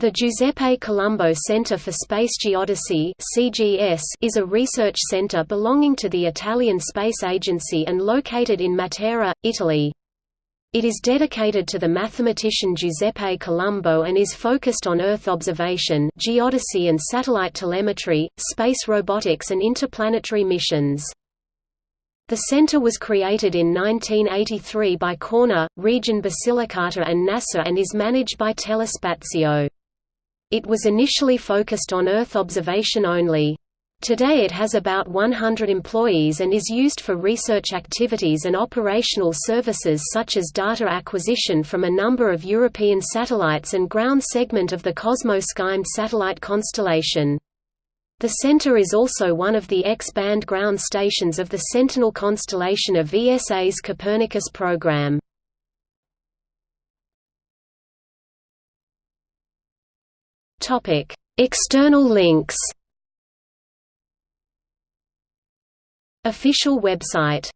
The Giuseppe Colombo Center for Space Geodesy (CGS) is a research center belonging to the Italian Space Agency and located in Matera, Italy. It is dedicated to the mathematician Giuseppe Colombo and is focused on Earth observation, geodesy and satellite telemetry, space robotics and interplanetary missions. The center was created in 1983 by Corna, Region Basilicata and NASA and is managed by Telespazio. It was initially focused on Earth observation only. Today it has about 100 employees and is used for research activities and operational services such as data acquisition from a number of European satellites and ground segment of the COSMO-SkyMed satellite constellation. The center is also one of the X-band ground stations of the Sentinel constellation of ESA's Copernicus program. Topic: External links. Official website